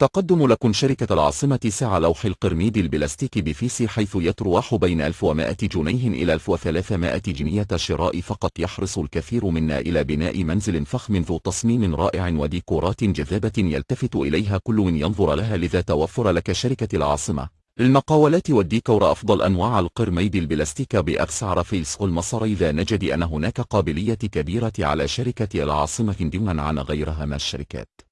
تقدم لكم شركة العاصمة سعر لوح القرميد البلاستيك PVC حيث يترواح بين 1100 جنيه إلى 1300 جنيه شراء فقط يحرص الكثير منا إلى بناء منزل فخم ذو تصميم رائع وديكورات جذابة يلتفت إليها كل من ينظر لها لذا توفر لك شركة العاصمة. المقاولات والديكور أفضل أنواع القرميد البلاستيك بأسعار فيلس المصر إذا نجد أن هناك قابلية كبيرة على شركة العاصمة دوما عن غيرها من الشركات.